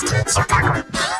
Bastards.